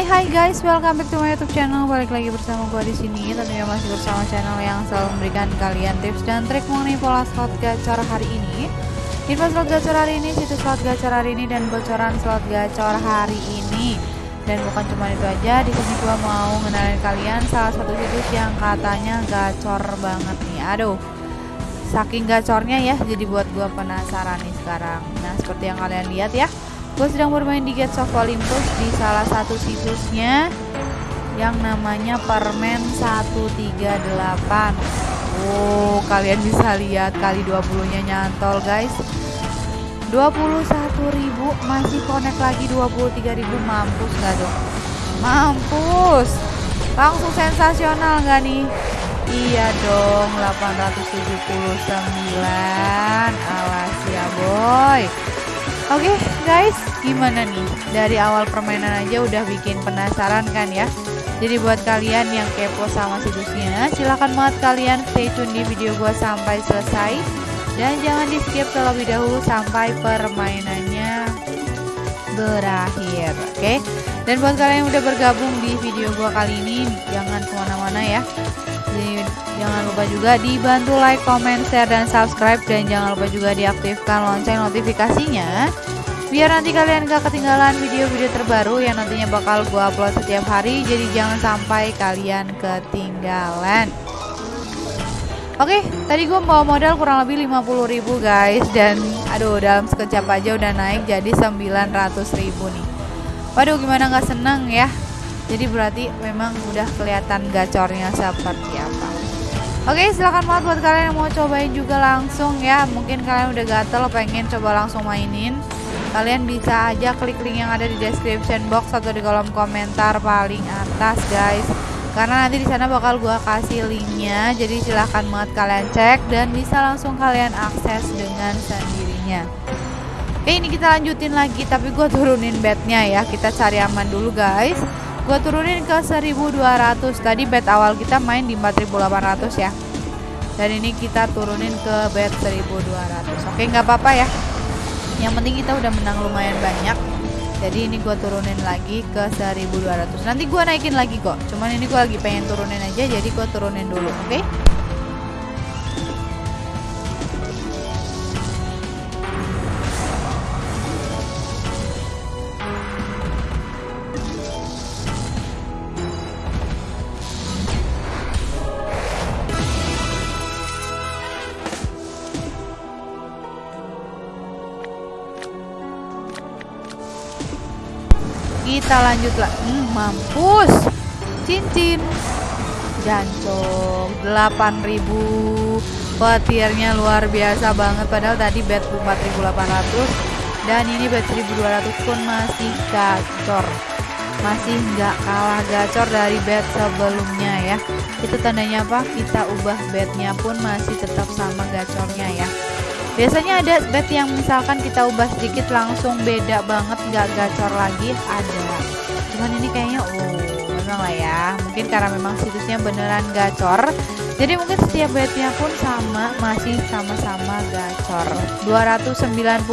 Hai hai guys, welcome back to my YouTube channel. Balik lagi bersama gue di sini. Tentunya masih bersama channel yang selalu memberikan kalian tips dan trik mengenai pola slot gacor hari ini. Info slot gacor hari ini, situs slot gacor hari ini dan bocoran slot gacor hari ini. Dan bukan cuma itu aja, di sini gue mau ngenalin kalian salah satu situs yang katanya gacor banget nih. Aduh, saking gacornya ya, jadi buat gue penasaran nih sekarang. Nah, seperti yang kalian lihat ya gue sedang bermain di Gates of Olympus di salah satu situsnya yang namanya permen 138 Oh kalian bisa lihat kali 20 nya nyantol guys. 21.000 masih connect lagi 23.000 mampus gak dong? Mampus. Langsung sensasional gak nih? Iya dong 879 awas ya boy Oke okay, guys, gimana nih? Dari awal permainan aja udah bikin penasaran kan ya? Jadi buat kalian yang kepo sama situsnya, silahkan banget kalian stay tune di video gua sampai selesai dan jangan di skip terlebih dahulu sampai permainannya berakhir, oke? Okay? Dan buat kalian yang udah bergabung di video gua kali ini, jangan ke mana-mana ya. Jangan lupa juga dibantu like, comment, share, dan subscribe dan jangan lupa juga diaktifkan lonceng notifikasinya biar nanti kalian gak ketinggalan video-video terbaru yang nantinya bakal gue upload setiap hari jadi jangan sampai kalian ketinggalan Oke, tadi gue bawa modal kurang lebih 50.000 guys dan aduh dalam sekejap aja udah naik jadi 900.000 nih. Waduh gimana nggak seneng ya? Jadi berarti memang udah kelihatan gacornya seperti apa. Oke silahkan banget buat kalian yang mau cobain juga langsung ya. Mungkin kalian udah gatel pengen coba langsung mainin. Kalian bisa aja klik link yang ada di description box atau di kolom komentar paling atas guys. Karena nanti di sana bakal gua kasih linknya. Jadi silahkan banget kalian cek dan bisa langsung kalian akses dengan sendirinya. Oke ini kita lanjutin lagi tapi gue turunin bednya ya. Kita cari aman dulu guys gue turunin ke 1200 tadi bet awal kita main di 4800 ya. Dan ini kita turunin ke bet 1200 oke nggak apa-apa ya. Yang penting kita udah menang lumayan banyak. Jadi ini gue turunin lagi ke 1200 nanti gue naikin lagi kok. Cuman ini gue lagi pengen turunin aja jadi gue turunin dulu oke? okay? Kita lanjut lah. Hmm, mampus. Cincin. Jancok 8000 petirnya luar biasa banget. Padahal tadi bet 4800 dan ini bet 1200 pun masih gacor. Masih nggak kalah gacor dari bet sebelumnya ya. Itu tandanya apa? Kita ubah betnya pun masih tetap sama gacornya ya biasanya ada bet yang misalkan kita ubah sedikit langsung beda banget nggak gacor lagi ada. Cuman ini kayaknya oh memang lah ya. Mungkin karena memang situsnya beneran gacor. Jadi mungkin setiap betnya pun sama masih sama-sama gacor. 299.000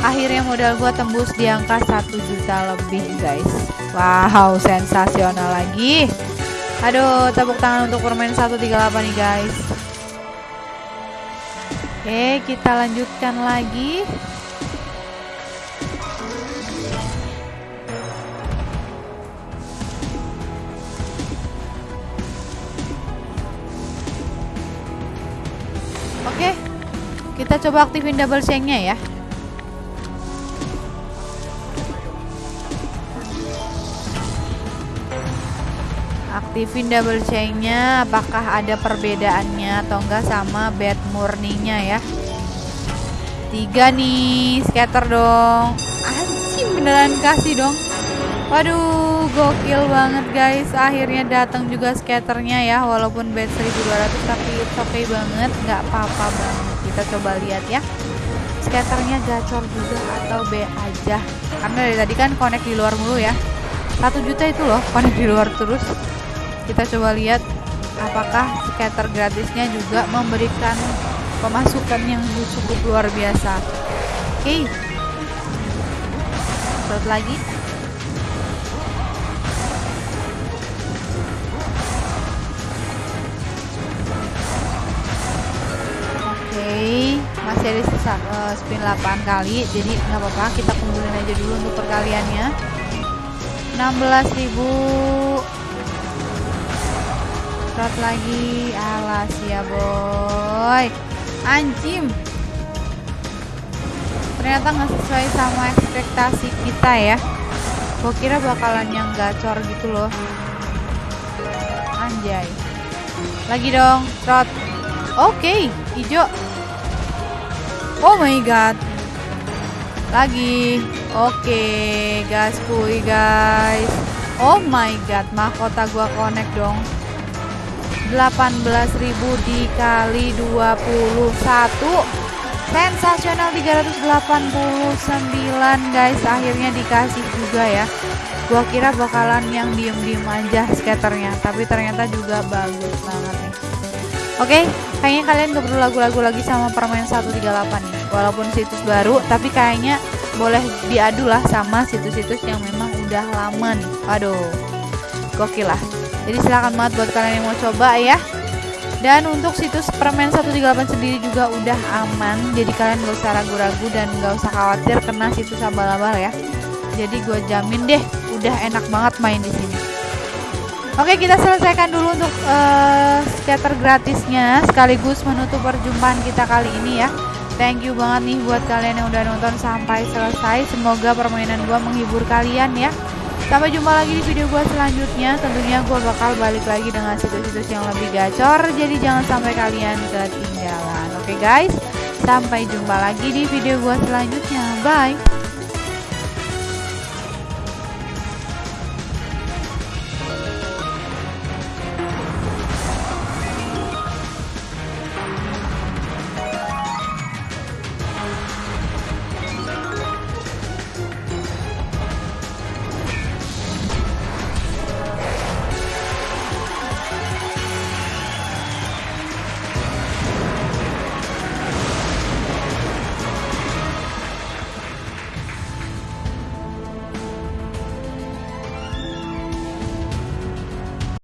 akhirnya modal gua tembus di angka 1 juta lebih guys. Wow sensasional lagi. Aduh tepuk tangan untuk permain 138 nih guys Oke, kita lanjutkan lagi. Oke, kita coba aktifin double chain-nya ya. Aktifin double chainnya apakah ada perbedaannya atau enggak sama bed murninya ya? Tiga nih scatter dong. Anjing beneran kasih dong. Waduh gokil banget guys. Akhirnya datang juga scatternya ya walaupun bed 1200 tapi oke okay banget. Nggak apa-apa banget. Kita coba lihat ya. Scatternya gacor juga atau B aja? Karena dari tadi kan connect di luar mulu ya. Satu juta itu loh connect di luar terus kita coba lihat apakah skater gratisnya juga memberikan pemasukan yang cukup luar biasa. Oke. Okay. Satu lagi. Oke masih ada sisa uh, spin 8 kali jadi nggak apa-apa kita kumpulin aja dulu untuk perkaliannya. 16.000 Trot lagi. Alas ya boy. Anjim. Ternyata nggak sesuai sama ekspektasi kita ya. Gue kira bakalan yang gacor gitu loh. Anjay. Lagi dong trot. Oke okay, hijau. Oh my god. Lagi. Oke okay, gaspui guys. Oh my god mahkota gua connect dong 18.000 dikali 21 sensasional 389 guys. Akhirnya dikasih juga ya. Gua kira bakalan yang diem-diem aja skaternya tapi ternyata juga bagus banget nih. Oke kayaknya kalian gak perlu lagu-lagu lagi sama permain 138 nih walaupun situs baru tapi kayaknya boleh diadu lah sama situs-situs yang memang udah lama nih. Aduh gokil lah jadi silahkan banget buat kalian yang mau coba ya. Dan untuk situs permen 138 sendiri juga udah aman. Jadi kalian gak usah ragu-ragu dan gak usah khawatir kena situs abal-abal ya. Jadi gue jamin deh udah enak banget main di sini. Oke kita selesaikan dulu untuk uh, scatter gratisnya sekaligus menutup perjumpaan kita kali ini ya. Thank you banget nih buat kalian yang udah nonton sampai selesai. Semoga permainan gue menghibur kalian ya Sampai jumpa lagi di video gue selanjutnya. Tentunya gue bakal balik lagi dengan situs-situs yang lebih gacor. Jadi jangan sampai kalian ketinggalan. Oke okay guys, sampai jumpa lagi di video gue selanjutnya. Bye.